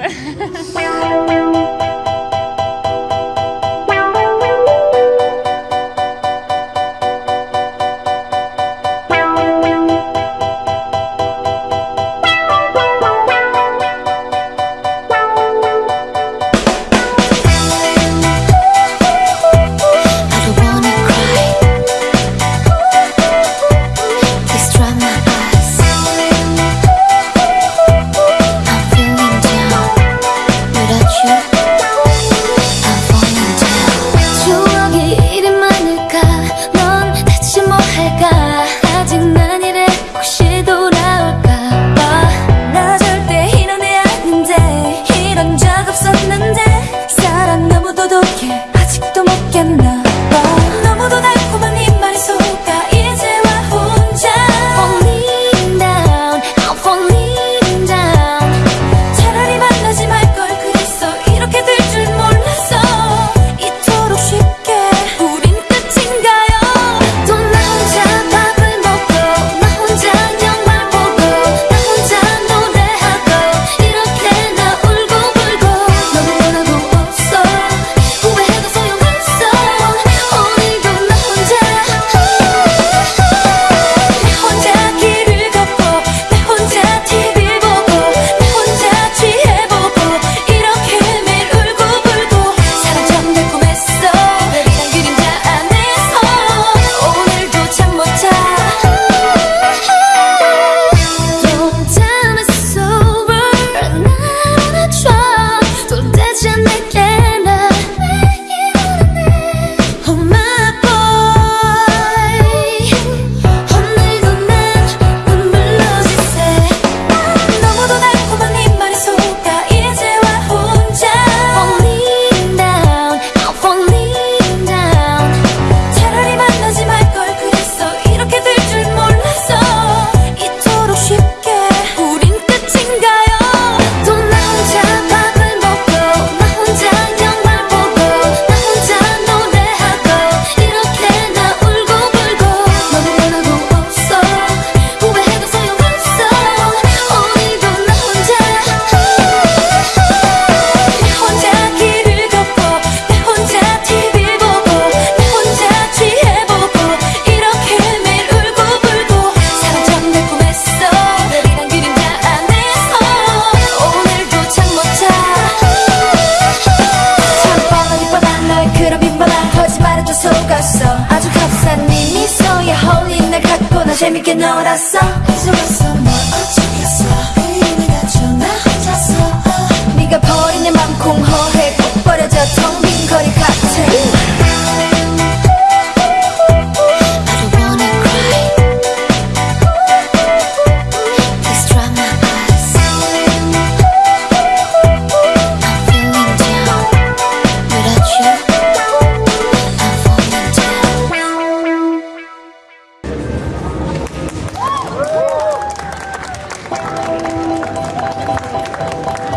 哈哈哈哈哈。like geme que na oração. Thank you.